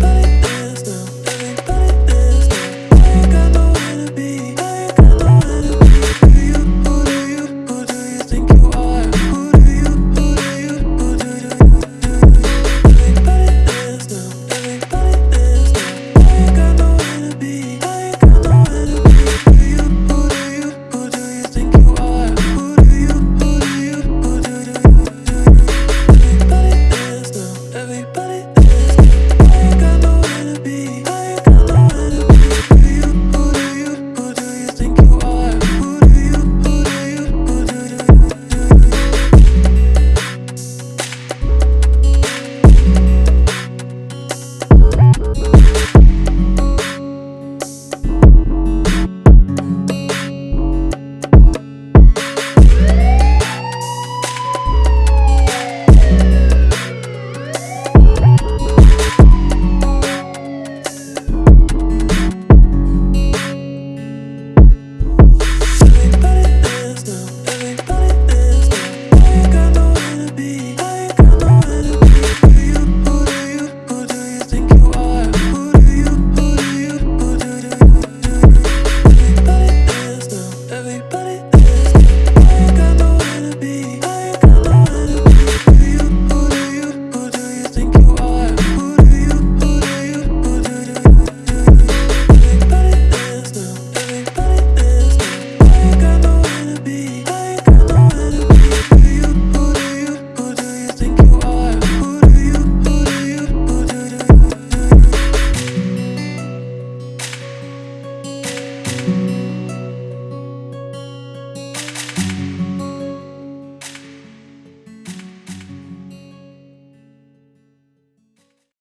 Bye.